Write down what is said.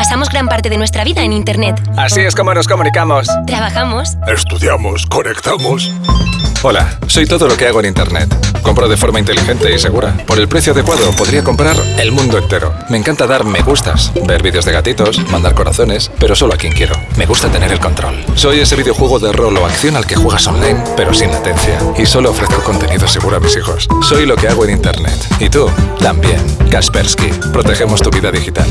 Pasamos gran parte de nuestra vida en Internet. Así es como nos comunicamos. Trabajamos. Estudiamos, conectamos. Hola, soy todo lo que hago en Internet. Compro de forma inteligente y segura. Por el precio adecuado podría comprar el mundo entero. Me encanta dar me gustas, ver vídeos de gatitos, mandar corazones, pero solo a quien quiero. Me gusta tener el control. Soy ese videojuego de rol o acción al que juegas online, pero sin latencia. Y solo ofrezco contenido seguro a mis hijos. Soy lo que hago en Internet. ¿Y tú? También. Kaspersky. Protegemos tu vida digital.